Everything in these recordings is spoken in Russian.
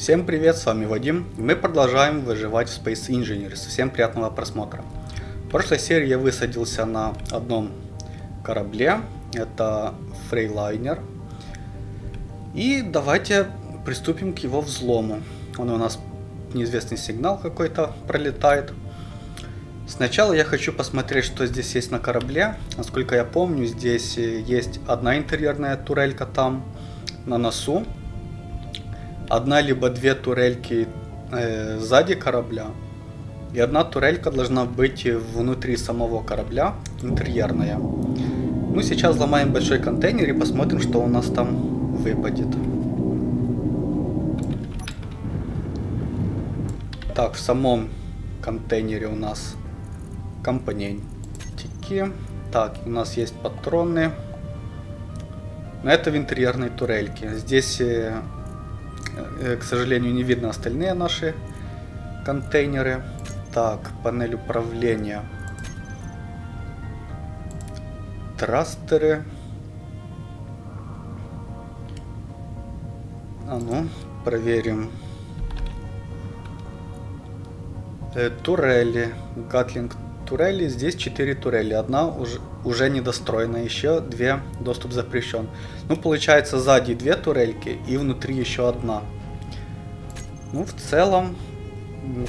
Всем привет, с вами Вадим. Мы продолжаем выживать в Space Engineers. Всем приятного просмотра. В прошлой серии я высадился на одном корабле. Это Фрейлайнер. И давайте приступим к его взлому. Он у нас неизвестный сигнал какой-то пролетает. Сначала я хочу посмотреть, что здесь есть на корабле. Насколько я помню, здесь есть одна интерьерная турелька там на носу одна либо две турельки э, сзади корабля, и одна турелька должна быть внутри самого корабля, интерьерная. Ну, сейчас ломаем большой контейнер и посмотрим, что у нас там выпадет. Так, в самом контейнере у нас компонентики. Так, у нас есть патроны. Но это в интерьерной турельке. Здесь э, к сожалению, не видно остальные наши контейнеры. Так, панель управления. Трастеры. А ну, проверим. Э, турели. Гатлинг турели. Здесь 4 турели. Одна уже, уже недостроена. Еще две доступ запрещен. Ну, получается, сзади две турельки и внутри еще одна. Ну, в целом,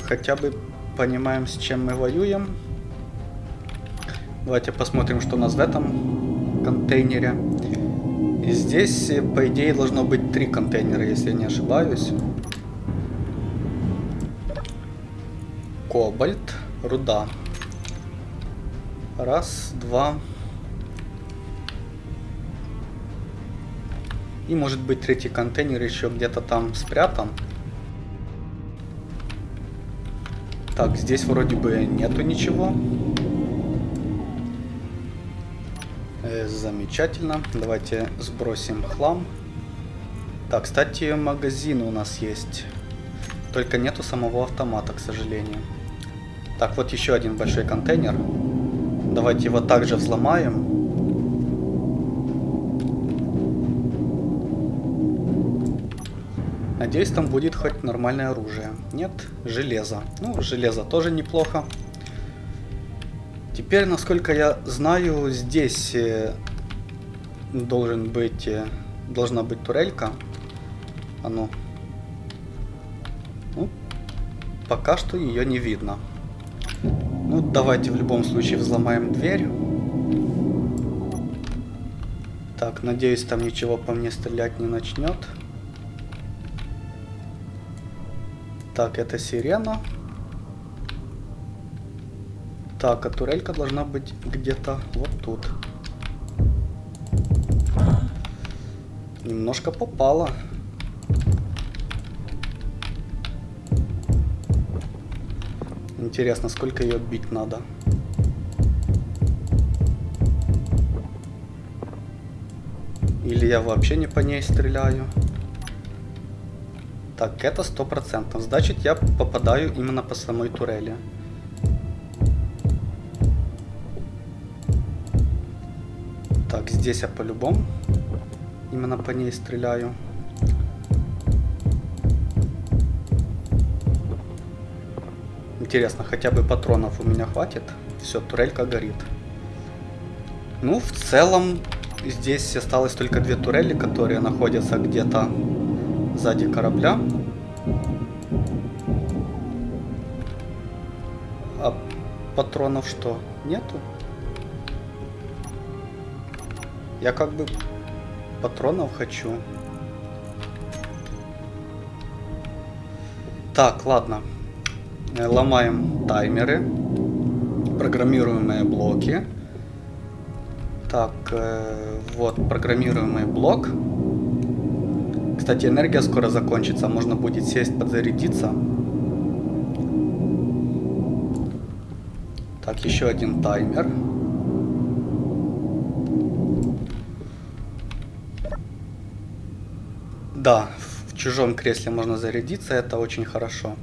хотя бы понимаем, с чем мы воюем. Давайте посмотрим, что у нас в этом контейнере. И здесь, по идее, должно быть три контейнера, если я не ошибаюсь. Кобальт, руда. Раз, два. И может быть третий контейнер еще где-то там спрятан. Так, здесь вроде бы нету ничего. Э, замечательно. Давайте сбросим хлам. Так, кстати, магазин у нас есть. Только нету самого автомата, к сожалению. Так, вот еще один большой контейнер. Давайте его также взломаем. Надеюсь, там будет хоть нормальное оружие. Нет, железо. Ну, железо тоже неплохо. Теперь, насколько я знаю, здесь э, должен быть, э, должна быть турелька. А ну. ну. Пока что ее не видно. Ну, давайте в любом случае взломаем дверь. Так, надеюсь, там ничего по мне стрелять не начнет. Так, это сирена. Так, а турелька должна быть где-то вот тут. Немножко попала. Интересно, сколько ее бить надо. Или я вообще не по ней стреляю. Так, это сто процентов. Значит, я попадаю именно по самой турели. Так, здесь я по-любому именно по ней стреляю. Интересно, хотя бы патронов у меня хватит? Все, турелька горит. Ну, в целом, здесь осталось только две турели, которые находятся где-то сзади корабля. А патронов что? Нету? Я как бы патронов хочу. Так, ладно. Э, ломаем таймеры. Программируемые блоки. Так, э, вот программируемый блок. Кстати, энергия скоро закончится, можно будет сесть подзарядиться. Так, еще один таймер. Да, в чужом кресле можно зарядиться, это очень хорошо.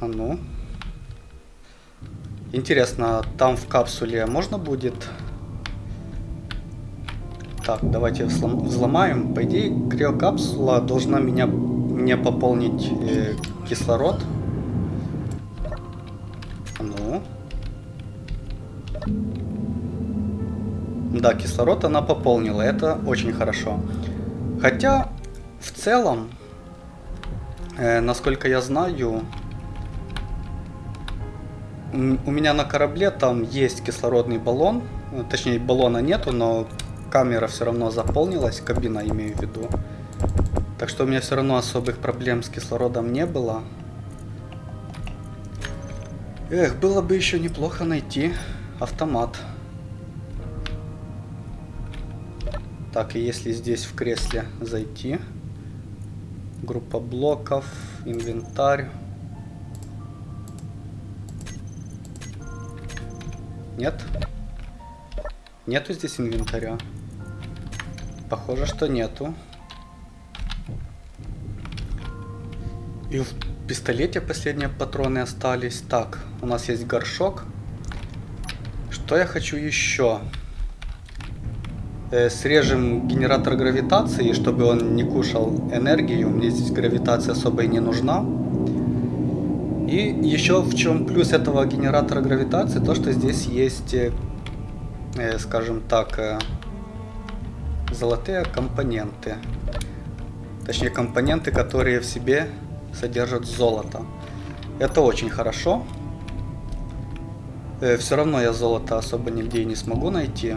А ну. Интересно, там в капсуле можно будет так, давайте взломаем. По идее, криокапсула должна меня мне пополнить э, кислород. Ну. Да, кислород она пополнила, это очень хорошо. Хотя, в целом, э, насколько я знаю, у меня на корабле там есть кислородный баллон. Точнее, баллона нету, но камера все равно заполнилась, кабина имею в виду. Так что у меня все равно особых проблем с кислородом не было. Эх, было бы еще неплохо найти автомат. Так, и если здесь в кресле зайти, группа блоков, инвентарь. Нет? Нету здесь инвентаря? Похоже, что нету. И в пистолете последние патроны остались. Так, у нас есть горшок. Что я хочу еще? Э, срежем генератор гравитации, чтобы он не кушал энергию. Мне здесь гравитация особо и не нужна. И еще в чем плюс этого генератора гравитации, то что здесь есть, э, э скажем так, э, золотые компоненты. Точнее компоненты, которые в себе содержат золото. Это очень хорошо. Все равно я золото особо нигде не смогу найти.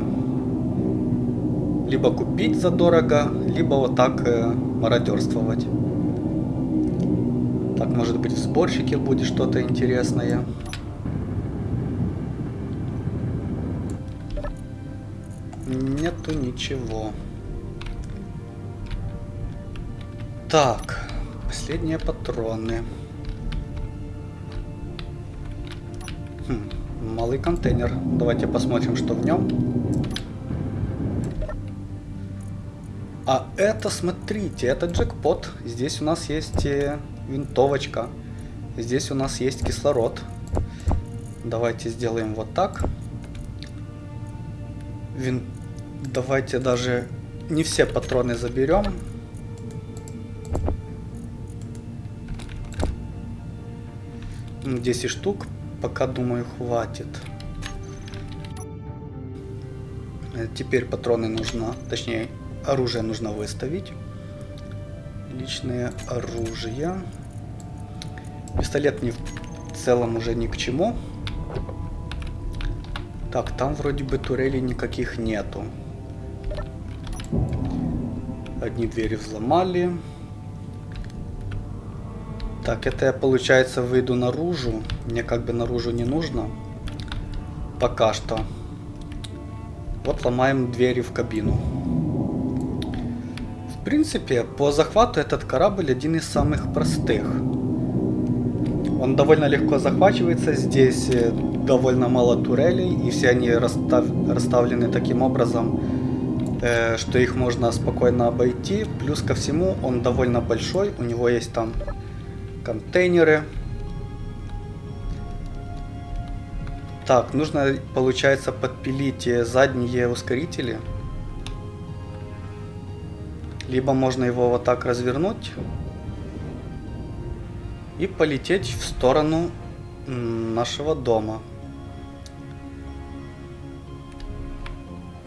Либо купить задорого, либо вот так мародерствовать. Может быть в сборщике будет что-то интересное. Нету ничего. Так. Последние патроны. Хм, малый контейнер. Давайте посмотрим, что в нем. А это, смотрите, это джекпот. Здесь у нас есть э, винтовочка. Здесь у нас есть кислород. Давайте сделаем вот так. Вин... Давайте даже не все патроны заберем. 10 штук, пока думаю хватит. Теперь патроны нужно, точнее оружие нужно выставить. Личное оружие. Пистолет мне в целом уже ни к чему. Так, там вроде бы турелей никаких нету. Одни двери взломали. Так, это я, получается, выйду наружу. Мне как бы наружу не нужно. Пока что. Вот ломаем двери в кабину. В принципе, по захвату этот корабль один из самых простых. Он довольно легко захвачивается. Здесь э, довольно мало турелей. И все они расстав... расставлены таким образом, э, что их можно спокойно обойти. Плюс ко всему, он довольно большой. У него есть там контейнеры. Так, нужно, получается, подпилить задние ускорители. Либо можно его вот так развернуть и полететь в сторону нашего дома.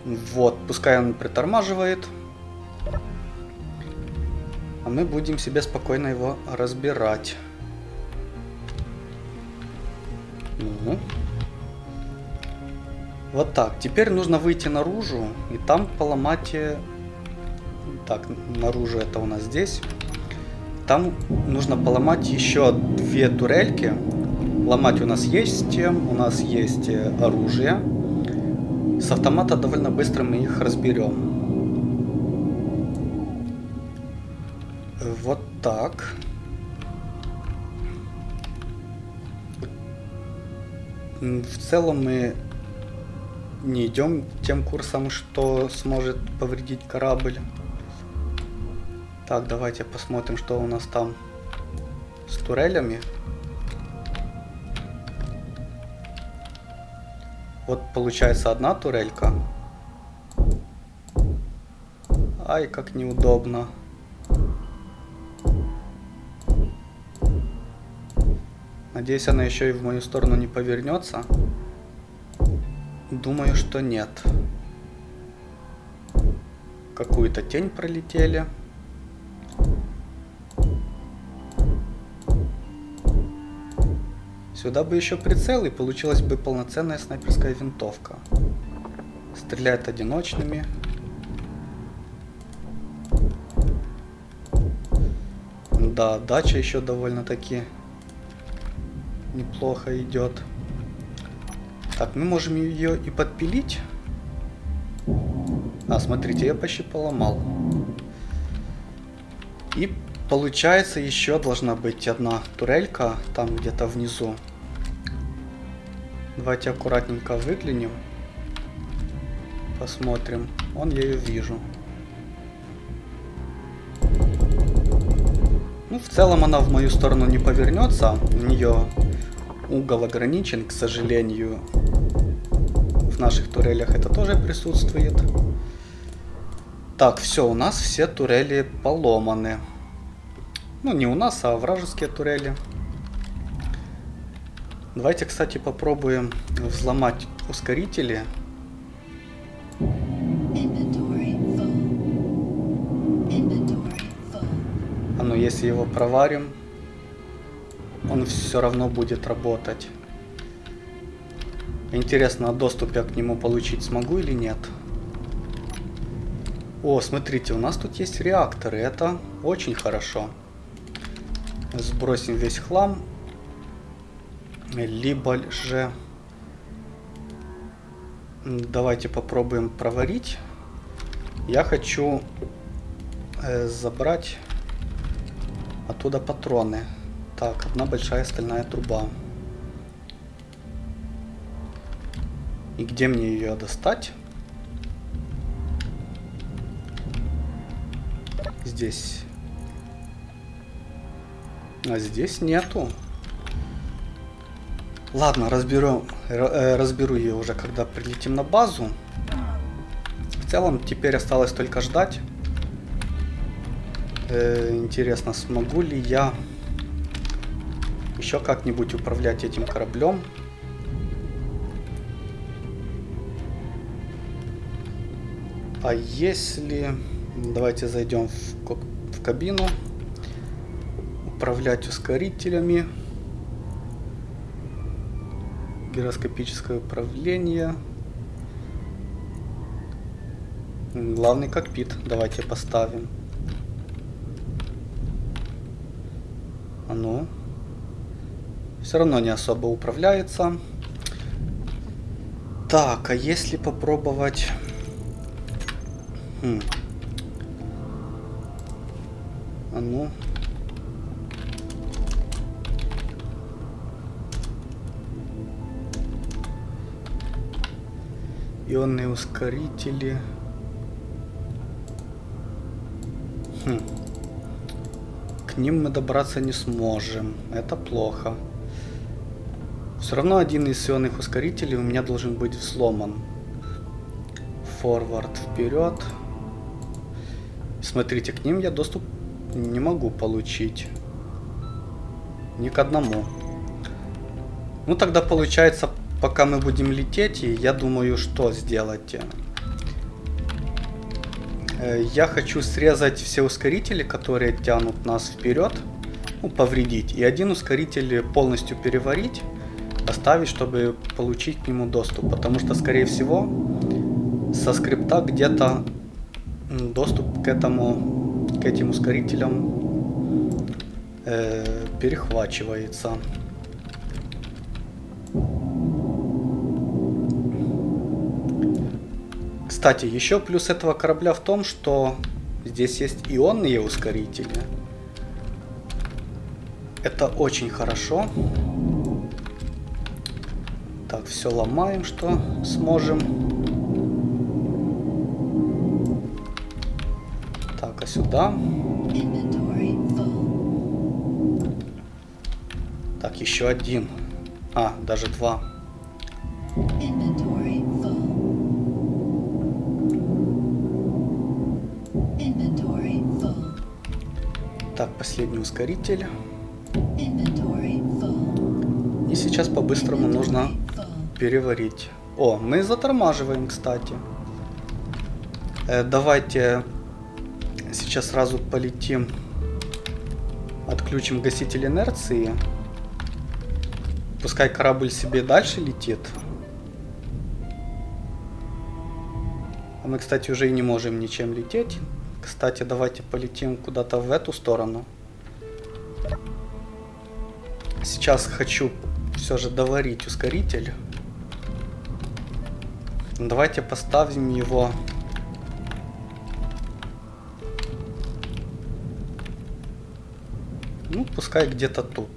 Вот, пускай он притормаживает. А мы будем себе спокойно его разбирать. Ну. Вот так. Теперь нужно выйти наружу и там поломать... Так, наружу это у нас здесь. Там нужно поломать еще две турельки. Ломать у нас есть, у нас есть э, оружие. С автомата довольно быстро мы их разберем. Вот так. В целом мы не идем тем курсом, что сможет повредить корабль. Так, давайте посмотрим, что у нас там с турелями. Вот получается одна турелька. Ай, как неудобно. Надеюсь, она еще и в мою сторону не повернется. Думаю, что нет. Какую-то тень пролетели. Сюда бы еще прицел, и получилась бы полноценная снайперская винтовка. Стреляет одиночными. Да, дача еще довольно-таки неплохо идет. Так, мы можем ее и подпилить. А, смотрите, я почти поломал. И получается еще должна быть одна турелька там где-то внизу. Давайте аккуратненько выглянем. Посмотрим. Вон я ее вижу. Ну, в целом она в мою сторону не повернется. У нее угол ограничен, к сожалению. В наших турелях это тоже присутствует. Так, все, у нас все турели поломаны. Ну, не у нас, а вражеские турели. Давайте, кстати, попробуем взломать ускорители. А ну, если его проварим, он все равно будет работать. Интересно, а доступ я к нему получить смогу или нет? О, смотрите, у нас тут есть реакторы. Это очень хорошо. Сбросим весь хлам либо же давайте попробуем проварить. Я хочу э, забрать оттуда патроны. Так, одна большая стальная труба. И где мне ее достать? Здесь. А здесь нету. Ладно, разберу, э, разберу ее уже, когда прилетим на базу. В целом, теперь осталось только ждать. Э, интересно, смогу ли я еще как-нибудь управлять этим кораблем? А если... Давайте зайдем в, в кабину. Управлять ускорителями гироскопическое управление. Главный кокпит. Давайте поставим. А ну. Все равно не особо управляется. Так, а если попробовать... Хм. А ну. Ионные ускорители. Хм. К ним мы добраться не сможем. Это плохо. Все равно один из ионных ускорителей у меня должен быть взломан. Форвард вперед. Смотрите, к ним я доступ не могу получить. Ни к одному. Ну тогда получается пока мы будем лететь, я думаю, что сделать. Э, я хочу срезать все ускорители, которые тянут нас вперед, ну, повредить, и один ускоритель полностью переварить, оставить, чтобы получить к нему доступ, потому что, скорее всего, со скрипта где-то доступ к этому, к этим ускорителям э, перехвачивается. Кстати, еще плюс этого корабля в том, что здесь есть ионные ускорители. Это очень хорошо. Так, все ломаем, что сможем. Так, а сюда? Так, еще один. А, даже два. Так, последний ускоритель. сейчас по-быстрому нужно переварить. О, мы затормаживаем, кстати. Э, давайте сейчас сразу полетим. Отключим гаситель инерции. Пускай корабль себе дальше летит. А мы, кстати, уже и не можем ничем лететь. Кстати, давайте полетим куда-то в эту сторону. Сейчас хочу все же доварить ускоритель. Давайте поставим его... Ну, пускай где-то тут.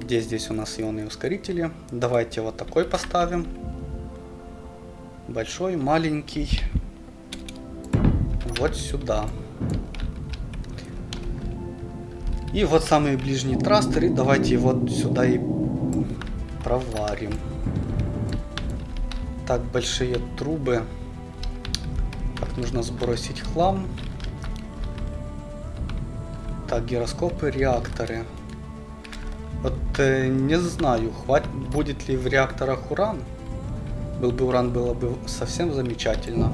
Где здесь у нас ионные ускорители? Давайте вот такой поставим. Большой, маленький. Вот сюда. И вот самый ближний трастер. И давайте его сюда и проварим. Так, большие трубы. Так, нужно сбросить хлам. Так, гироскопы, реакторы. Вот э, не знаю, хватит, будет ли в реакторах уран. Был бы уран, было бы совсем замечательно.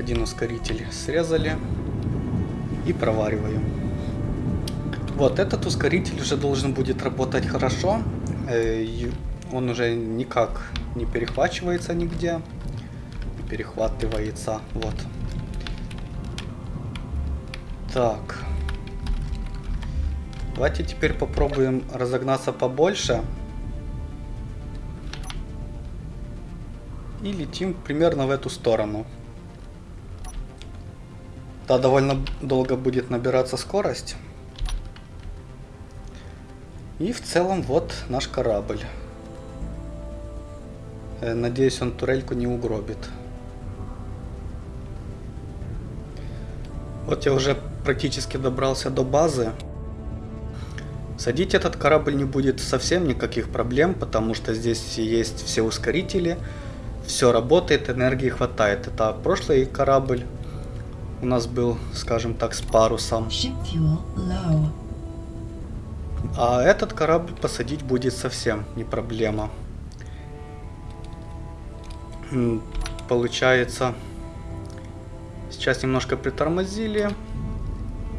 Один ускоритель срезали. И провариваем. Вот, этот ускоритель уже должен будет работать хорошо. Э, он уже никак не перехвачивается нигде. Перехватывается. Вот. Так. Давайте теперь попробуем разогнаться побольше. И летим примерно в эту сторону. Да, довольно долго будет набираться скорость. И в целом вот наш корабль. Э, надеюсь, он турельку не угробит. Вот я уже практически добрался до базы. Садить этот корабль не будет совсем никаких проблем, потому что здесь есть все ускорители, все работает, энергии хватает. Это прошлый корабль у нас был, скажем так, с парусом. А этот корабль посадить будет совсем не проблема. Получается, сейчас немножко притормозили.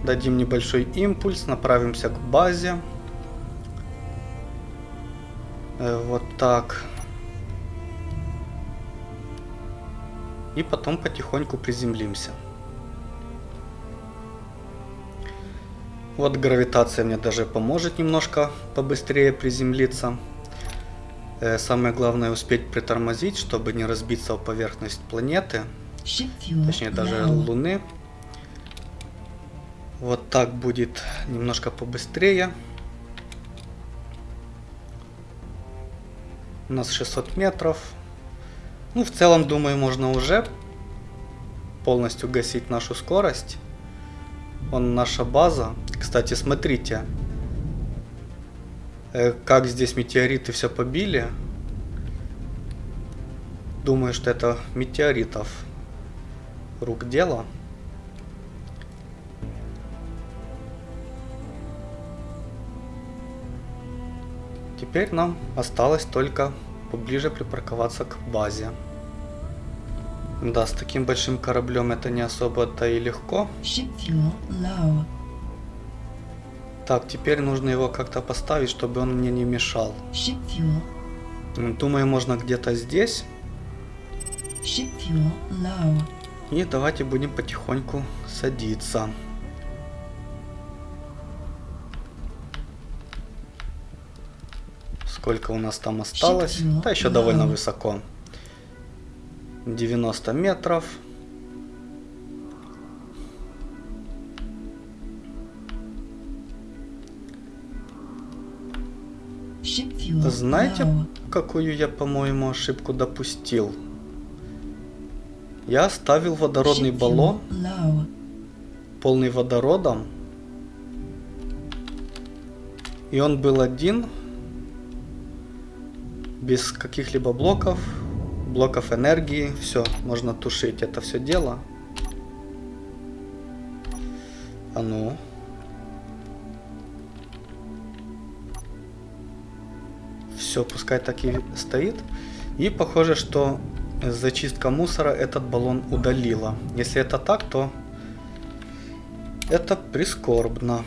Дадим небольшой импульс, направимся к базе. Э, вот так. И потом потихоньку приземлимся. Вот гравитация мне даже поможет немножко побыстрее приземлиться. Э, самое главное успеть притормозить, чтобы не разбиться о поверхность планеты. Точнее даже Луны. Вот так будет немножко побыстрее. У нас 600 метров. Ну, в целом, думаю, можно уже полностью гасить нашу скорость. Вон наша база. Кстати, смотрите, э, как здесь метеориты все побили. Думаю, что это метеоритов рук дело. Теперь нам осталось только поближе припарковаться к базе. Да, с таким большим кораблем это не особо-то и легко. Так, теперь нужно его как-то поставить, чтобы он мне не мешал. Думаю, можно где-то здесь. И давайте будем потихоньку садиться. Сколько у нас там осталось? Да, еще довольно высоко. 90 метров. Знаете, какую я, по-моему, ошибку допустил? Я оставил водородный баллон, полный водородом, и он был один, без каких-либо блоков, блоков энергии. Все, можно тушить это все дело. А ну. Все, пускай так и стоит. И похоже, что зачистка мусора этот баллон удалила. Если это так, то это прискорбно.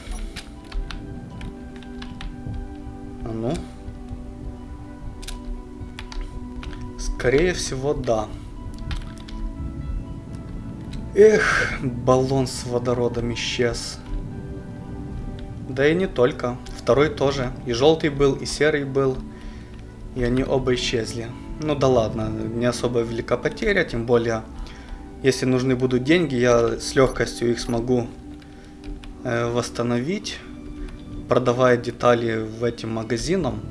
А ну. Скорее всего, да. Эх, баллон с водородом исчез. Да и не только. Второй тоже. И желтый был, и серый был. И они оба исчезли. Ну да ладно, не особо велика потеря, тем более, если нужны будут деньги, я с легкостью их смогу э, восстановить, продавая детали в этим магазинам.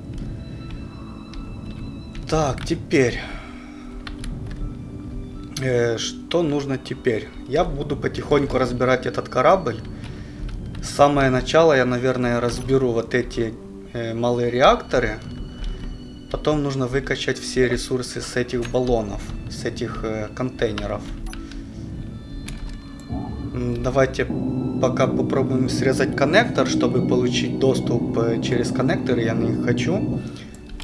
Так, теперь... Э, что нужно теперь? Я буду потихоньку разбирать этот корабль. Самое начало я, наверное, разберу вот эти э, малые реакторы. Потом нужно выкачать все ресурсы с этих баллонов, с этих э, контейнеров. Давайте пока попробуем срезать коннектор, чтобы получить доступ через коннектор. Я не хочу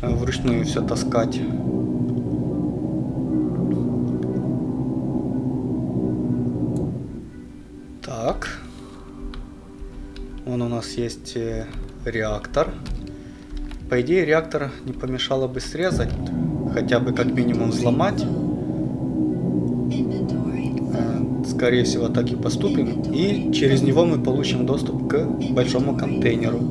вручную все таскать. Нас есть э, реактор. По идее, реактор не помешало бы срезать, хотя бы как минимум взломать. Э, скорее всего, так и поступим. И через него мы получим доступ к большому контейнеру.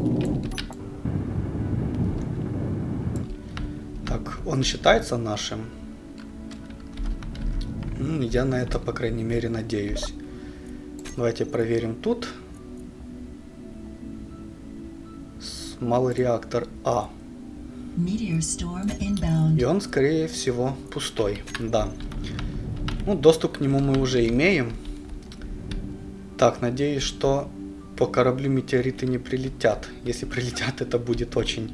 Так, он считается нашим. Я на это, по крайней мере, надеюсь. Давайте проверим тут. Малый реактор А. И он, скорее всего, пустой. Да. Ну, доступ к нему мы уже имеем. Так, надеюсь, что по кораблю метеориты не прилетят. Если прилетят, это будет очень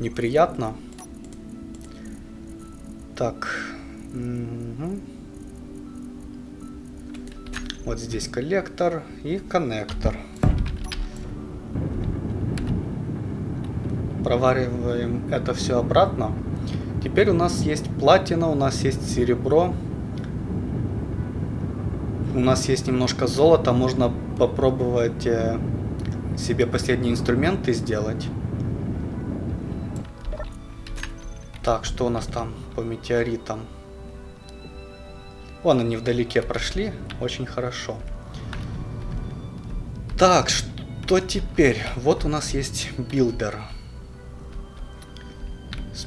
неприятно. Так. Угу. Вот здесь коллектор и коннектор. Провариваем это все обратно. Теперь у нас есть платина, у нас есть серебро. У нас есть немножко золота, можно попробовать э, себе последние инструменты сделать. Так, что у нас там по метеоритам? Вон они вдалеке прошли, очень хорошо. Так, что теперь? Вот у нас есть билдер.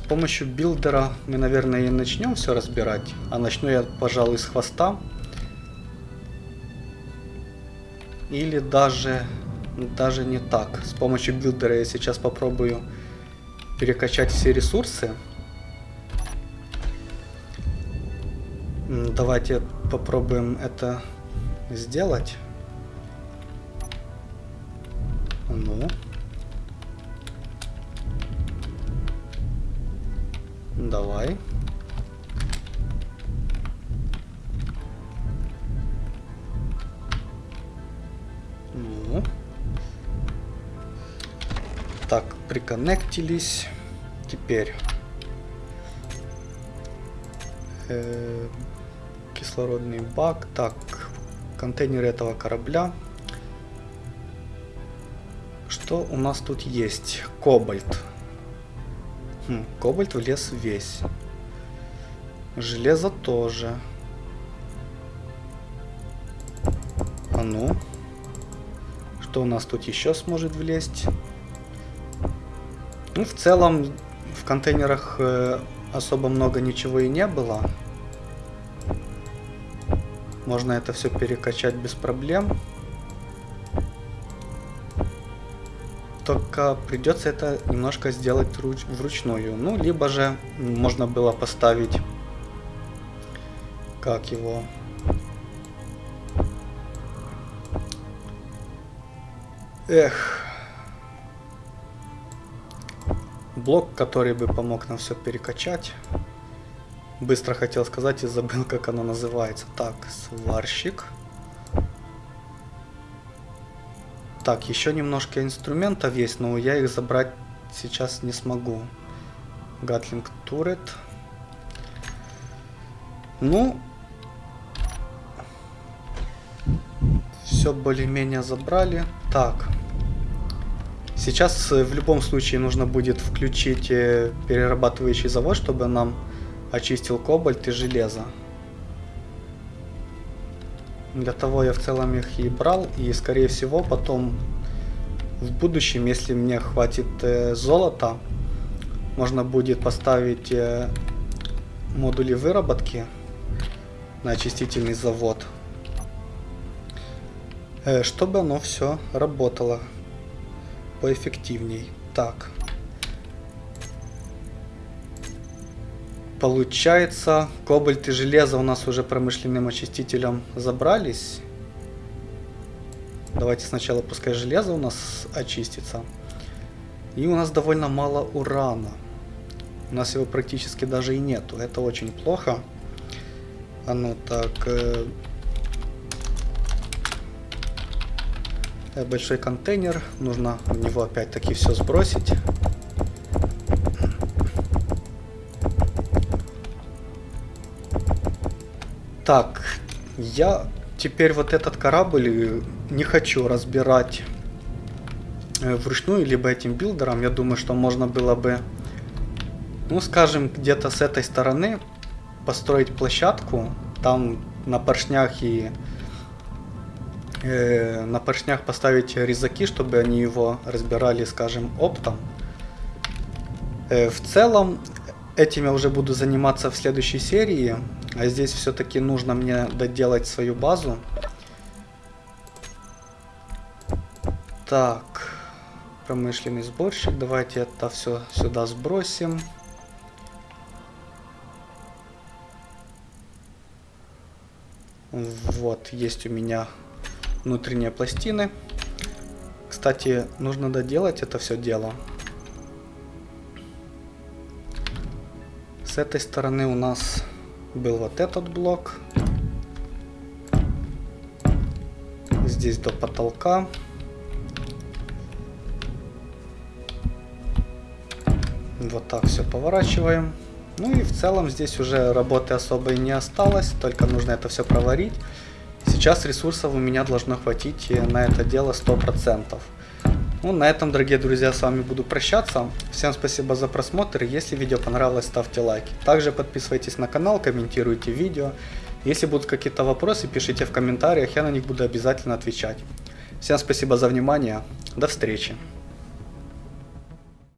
С помощью билдера мы, наверное, и начнем все разбирать. А начну я, пожалуй, с хвоста. Или даже, даже не так. С помощью билдера я сейчас попробую перекачать все ресурсы. Давайте попробуем это сделать. Ну. Давай. Ну. Так, приконнектились. Теперь э, кислородный бак. Так, контейнер этого корабля. Что у нас тут есть? Кобальт. Хм, кобальт влез весь. Железо тоже. А ну. Что у нас тут еще сможет влезть? Ну, в целом, в контейнерах э, особо много ничего и не было. Можно это все перекачать без проблем. Только придется это немножко сделать руч вручную. Ну, либо же можно было поставить... Как его... Эх. Блок, который бы помог нам все перекачать. Быстро хотел сказать и забыл, как оно называется. Так, сварщик. Так, еще немножко инструментов есть, но я их забрать сейчас не смогу. Гатлинг турет. Ну, все более-менее забрали. Так. Сейчас э, в любом случае нужно будет включить э, перерабатывающий завод, чтобы нам очистил кобальт и железо. Для того я в целом их и брал, и скорее всего потом в будущем, если мне хватит э, золота, можно будет поставить э, модули выработки на очистительный завод, э, чтобы оно все работало поэффективней. Так. Получается, кобальт и железо у нас уже промышленным очистителем забрались. Давайте сначала пускай железо у нас очистится. И у нас довольно мало урана. У нас его практически даже и нету. Это очень плохо. А ну так... Э, большой контейнер. Нужно в него опять-таки все сбросить. Так, я теперь вот этот корабль не хочу разбирать э, вручную, либо этим билдером. Я думаю, что можно было бы, ну скажем, где-то с этой стороны построить площадку. Там на поршнях и э, на поршнях поставить резаки, чтобы они его разбирали, скажем, оптом. Э, в целом, этим я уже буду заниматься в следующей серии. А здесь все-таки нужно мне доделать свою базу. Так, промышленный сборщик. Давайте это все сюда сбросим. Вот, есть у меня внутренние пластины. Кстати, нужно доделать это все дело. С этой стороны у нас был вот этот блок. Здесь до потолка. Вот так все поворачиваем. Ну и в целом здесь уже работы особо и не осталось, только нужно это все проварить. Сейчас ресурсов у меня должно хватить на это дело 100%. Ну, на этом, дорогие друзья, с вами буду прощаться. Всем спасибо за просмотр. Если видео понравилось, ставьте лайки. Также подписывайтесь на канал, комментируйте видео. Если будут какие-то вопросы, пишите в комментариях, я на них буду обязательно отвечать. Всем спасибо за внимание. До встречи.